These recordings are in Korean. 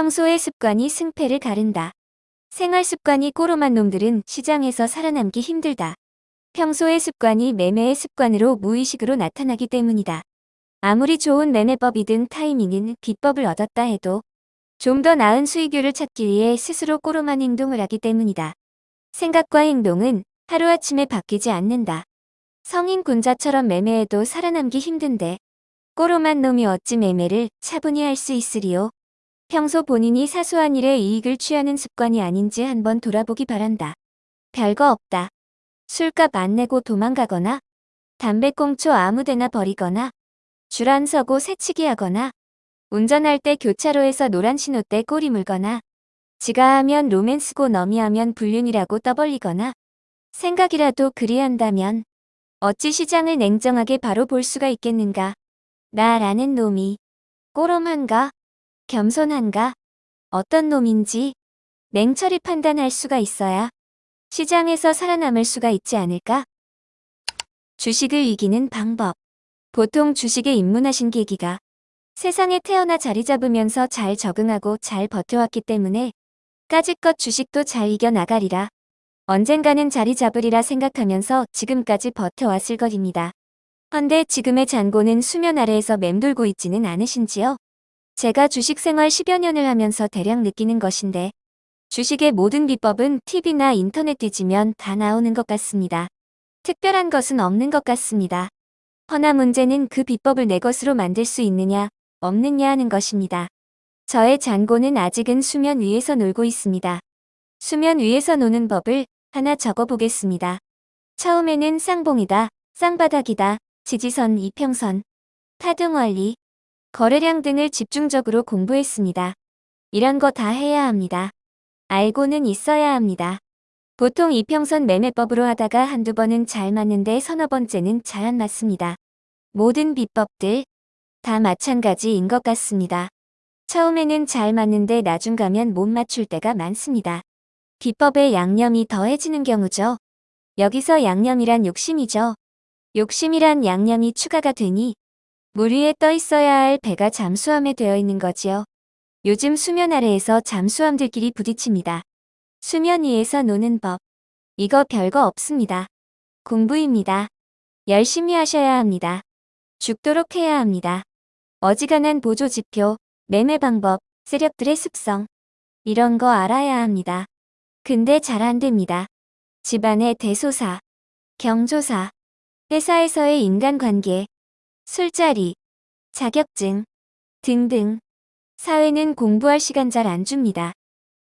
평소의 습관이 승패를 가른다. 생활 습관이 꼬로만 놈들은 시장에서 살아남기 힘들다. 평소의 습관이 매매의 습관으로 무의식으로 나타나기 때문이다. 아무리 좋은 매매법이든 타이밍은 비법을 얻었다 해도 좀 더 나은 수익률을 찾기 위해 스스로 꼬로만 행동을 하기 때문이다. 생각과 행동은 하루아침에 바뀌지 않는다. 성인 군자처럼 매매해도 살아남기 힘든데 꼬로만 놈이 어찌 매매를 차분히 할 수 있으리요. 평소 본인이 사소한 일에 이익을 취하는 습관이 아닌지 한번 돌아보기 바란다. 별거 없다. 술값 안 내고 도망가거나 담배꽁초 아무데나 버리거나 줄안 서고 새치기 하거나 운전할 때 교차로에서 노란 신호 때 꼬리 물거나 지가 하면 로맨스고 너미 하면 불륜이라고 떠벌리거나 생각이라도 그리한다면 어찌 시장을 냉정하게 바로 볼 수가 있겠는가. 나라는 놈이 꼬롬한가 겸손한가 어떤 놈인지 냉철히 판단할 수가 있어야 시장에서 살아남을 수가 있지 않을까? 주식을 이기는 방법 보통 주식에 입문하신 계기가 세상에 태어나 자리 잡으면서 잘 적응하고 잘 버텨왔기 때문에 까짓것 주식도 잘 이겨나가리라. 언젠가는 자리 잡으리라 생각하면서 지금까지 버텨왔을 것입니다. 헌데 지금의 잔고는 수면 아래에서 맴돌고 있지는 않으신지요? 제가 주식 생활 10여 년을 하면서 대략 느끼는 것인데 주식의 모든 비법은 TV나 인터넷 뒤지면 다 나오는 것 같습니다. 특별한 것은 없는 것 같습니다. 허나 문제는 그 비법을 내 것으로 만들 수 있느냐, 없느냐 하는 것입니다. 저의 잔고는 아직은 수면 위에서 놀고 있습니다. 수면 위에서 노는 법을 하나 적어보겠습니다. 처음에는 쌍봉이다, 쌍바닥이다, 지지선, 이평선, 타등원리, 거래량 등을 집중적으로 공부했습니다. 이런 거 다 해야 합니다. 알고는 있어야 합니다. 보통 이평선 매매법으로 하다가 한두 번은 잘 맞는데 서너 번째는 잘 안 맞습니다. 모든 비법들 다 마찬가지인 것 같습니다. 처음에는 잘 맞는데 나중 가면 못 맞출 때가 많습니다. 비법에 양념이 더해지는 경우죠. 여기서 양념이란 욕심이죠. 욕심이란 양념이 추가가 되니 물 위에 떠 있어야 할 배가 잠수함에 되어 있는 거지요. 요즘 수면 아래에서 잠수함들끼리 부딪힙니다. 수면 위에서 노는 법. 이거 별거 없습니다. 공부입니다. 열심히 하셔야 합니다. 죽도록 해야 합니다. 어지간한 보조 지표, 매매 방법, 세력들의 습성. 이런 거 알아야 합니다. 근데 잘 안 됩니다. 집안의 대소사, 경조사, 회사에서의 인간관계, 술자리, 자격증 등등 사회는 공부할 시간 잘 안 줍니다.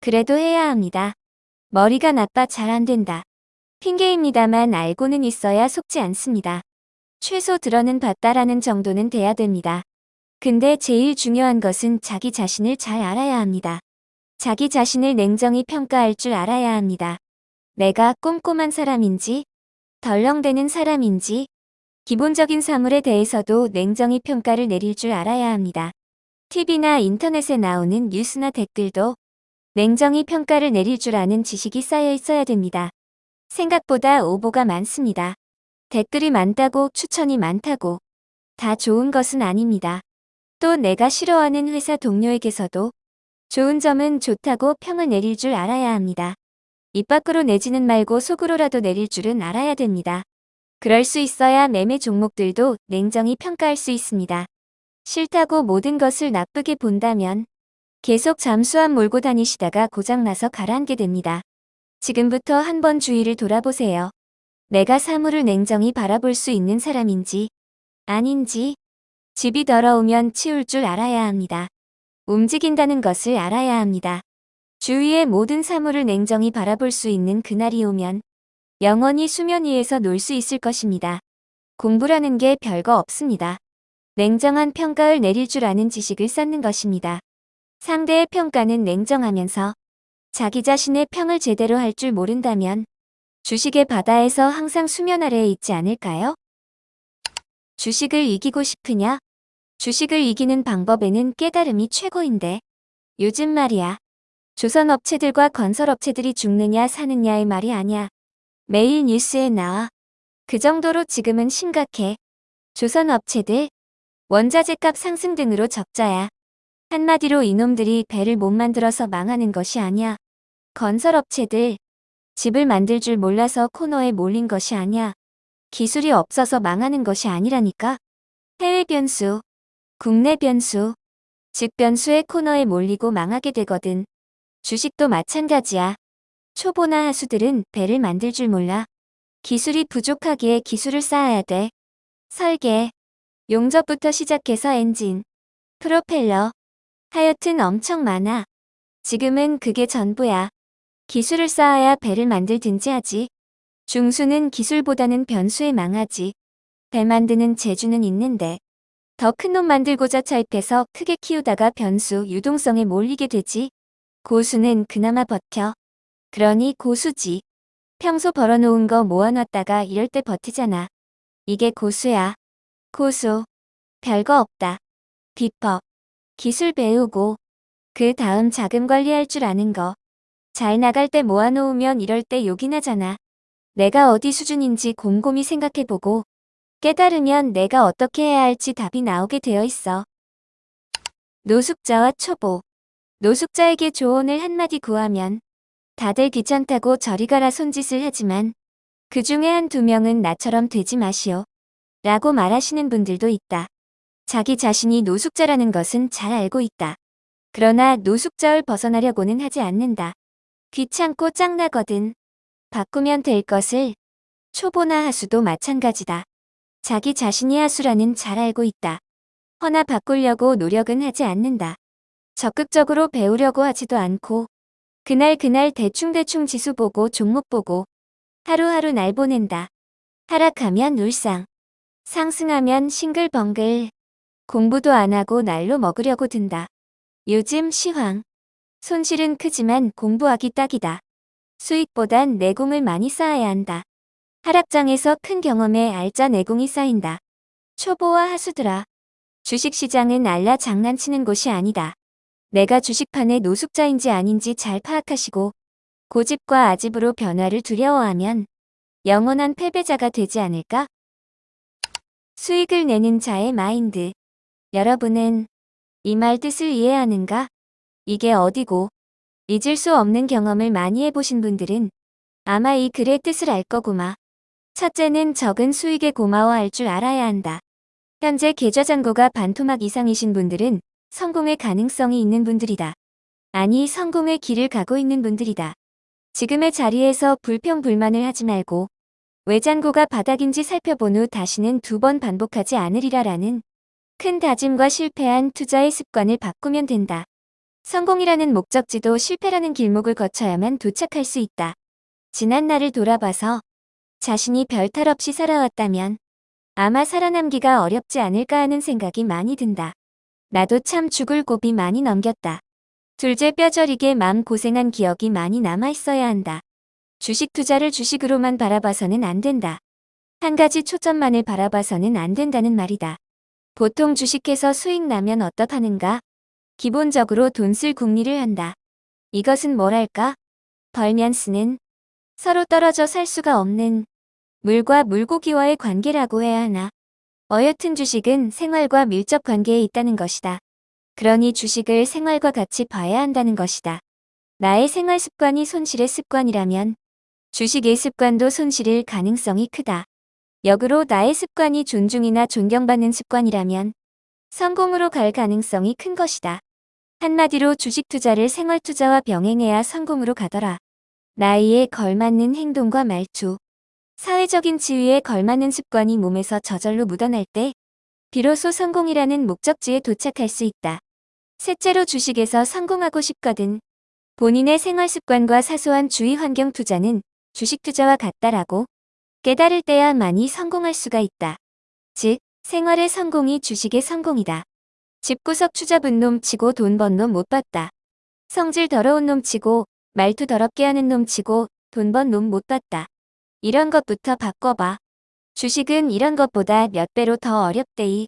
그래도 해야 합니다. 머리가 나빠 잘 안 된다. 핑계입니다만 알고는 있어야 속지 않습니다. 최소 들어는 봤다라는 정도는 돼야 됩니다. 근데 제일 중요한 것은 자기 자신을 잘 알아야 합니다. 자기 자신을 냉정히 평가할 줄 알아야 합니다. 내가 꼼꼼한 사람인지 덜렁대는 사람인지 기본적인 사물에 대해서도 냉정히 평가를 내릴 줄 알아야 합니다. TV나 인터넷에 나오는 뉴스나 댓글도 냉정히 평가를 내릴 줄 아는 지식이 쌓여 있어야 됩니다. 생각보다 오보가 많습니다. 댓글이 많다고 추천이 많다고 다 좋은 것은 아닙니다. 또 내가 싫어하는 회사 동료에게서도 좋은 점은 좋다고 평을 내릴 줄 알아야 합니다. 입 밖으로 내지는 말고 속으로라도 내릴 줄은 알아야 됩니다. 그럴 수 있어야 매매 종목들도 냉정히 평가할 수 있습니다. 싫다고 모든 것을 나쁘게 본다면 계속 잠수함 몰고 다니시다가 고장나서 가라앉게 됩니다. 지금부터 한번 주위를 돌아보세요. 내가 사물을 냉정히 바라볼 수 있는 사람인지 아닌지 집이 더러우면 치울 줄 알아야 합니다. 움직인다는 것을 알아야 합니다. 주위의 모든 사물을 냉정히 바라볼 수 있는 그날이 오면 영원히 수면 위에서 놀 수 있을 것입니다. 공부라는 게 별거 없습니다. 냉정한 평가를 내릴 줄 아는 지식을 쌓는 것입니다. 상대의 평가는 냉정하면서 자기 자신의 평을 제대로 할 줄 모른다면 주식의 바다에서 항상 수면 아래에 있지 않을까요? 주식을 이기고 싶으냐? 주식을 이기는 방법에는 깨달음이 최고인데 요즘 말이야. 조선업체들과 건설업체들이 죽느냐 사느냐의 말이 아니야. 매일 뉴스에 나와. 그 정도로 지금은 심각해. 조선 업체들, 원자재값 상승 등으로 적자야. 한마디로 이놈들이 배를 못 만들어서 망하는 것이 아니야. 건설업체들, 집을 만들 줄 몰라서 코너에 몰린 것이 아니야. 기술이 없어서 망하는 것이 아니라니까. 해외 변수, 국내 변수, 즉 변수의 코너에 몰리고 망하게 되거든. 주식도 마찬가지야. 초보나 하수들은 배를 만들 줄 몰라. 기술이 부족하기에 기술을 쌓아야 돼. 설계, 용접부터 시작해서 엔진, 프로펠러, 하여튼 엄청 많아. 지금은 그게 전부야. 기술을 쌓아야 배를 만들든지 하지. 중수는 기술보다는 변수에 망하지. 배 만드는 재주는 있는데 더 큰 놈 만들고자 차입해서 크게 키우다가 변수 유동성에 몰리게 되지. 고수는 그나마 버텨. 그러니 고수지. 평소 벌어놓은 거 모아놨다가 이럴 때 버티잖아. 이게 고수야. 고수. 별거 없다. 비법. 기술 배우고 그 다음 자금 관리할 줄 아는 거. 잘 나갈 때 모아놓으면 이럴 때 욕이 나잖아. 내가 어디 수준인지 곰곰이 생각해보고 깨달으면 내가 어떻게 해야 할지 답이 나오게 되어 있어. 노숙자와 초보. 노숙자에게 조언을 한마디 구하면 다들 귀찮다고 저리 가라 손짓을 하지만 그 중에 한 두 명은 나처럼 되지 마시오. 라고 말하시는 분들도 있다. 자기 자신이 노숙자라는 것은 잘 알고 있다. 그러나 노숙자를 벗어나려고는 하지 않는다. 귀찮고 짱나거든. 바꾸면 될 것을 초보나 하수도 마찬가지다. 자기 자신이 하수라는 잘 알고 있다. 허나 바꾸려고 노력은 하지 않는다. 적극적으로 배우려고 하지도 않고 그날 그날 대충대충 지수 보고 종목 보고 하루하루 날 보낸다. 하락하면 울상, 상승하면 싱글벙글, 공부도 안 하고 날로 먹으려고 든다. 요즘 시황. 손실은 크지만 공부하기 딱이다. 수익보단 내공을 많이 쌓아야 한다. 하락장에서 큰 경험에 알짜 내공이 쌓인다. 초보와 하수들아. 주식시장은 알라 장난치는 곳이 아니다. 내가 주식판의 노숙자인지 아닌지 잘 파악하시고 고집과 아집으로 변화를 두려워하면 영원한 패배자가 되지 않을까? 수익을 내는 자의 마인드. 여러분은 이 말 뜻을 이해하는가? 이게 어디고 잊을 수 없는 경험을 많이 해보신 분들은 아마 이 글의 뜻을 알 거구마. 첫째는 적은 수익에 고마워할 줄 알아야 한다. 현재 계좌 잔고가 반토막 이상이신 분들은 성공의 가능성이 있는 분들이다. 아니 성공의 길을 가고 있는 분들이다. 지금의 자리에서 불평불만을 하지 말고 외잔고가 바닥인지 살펴본 후 다시는 두 번 반복하지 않으리라 라는 큰 다짐과 실패한 투자의 습관을 바꾸면 된다. 성공이라는 목적지도 실패라는 길목을 거쳐야만 도착할 수 있다. 지난 날을 돌아봐서 자신이 별탈 없이 살아왔다면 아마 살아남기가 어렵지 않을까 하는 생각이 많이 든다. 나도 참 죽을 고비 많이 넘겼다. 둘째 뼈저리게 맘 고생한 기억이 많이 남아있어야 한다. 주식 투자를 주식으로만 바라봐서는 안 된다. 한 가지 초점만을 바라봐서는 안 된다는 말이다. 보통 주식해서 수익 나면 어떡하는가? 기본적으로 돈 쓸 궁리를 한다. 이것은 뭐랄까? 벌면 쓰는 서로 떨어져 살 수가 없는 물과 물고기와의 관계라고 해야 하나. 어여튼 주식은 생활과 밀접 관계에 있다는 것이다. 그러니 주식을 생활과 같이 봐야 한다는 것이다. 나의 생활 습관이 손실의 습관이라면 주식의 습관도 손실일 가능성이 크다. 역으로 나의 습관이 존중이나 존경받는 습관이라면 성공으로 갈 가능성이 큰 것이다. 한마디로 주식 투자를 생활 투자와 병행해야 성공으로 가더라. 나이에 걸맞는 행동과 말투, 사회적인 지위에 걸맞는 습관이 몸에서 저절로 묻어날 때 비로소 성공이라는 목적지에 도착할 수 있다. 셋째로 주식에서 성공하고 싶거든. 본인의 생활 습관과 사소한 주위 환경 투자는 주식 투자와 같다라고 깨달을 때야 많이 성공할 수가 있다. 즉, 생활의 성공이 주식의 성공이다. 집구석 추잡은 놈 치고 돈 번 놈 못 봤다. 성질 더러운 놈 치고 말투 더럽게 하는 놈 치고 돈 번 놈 못 봤다. 이런 것부터 바꿔봐. 주식은 이런 것보다 몇 배로 더 어렵대이.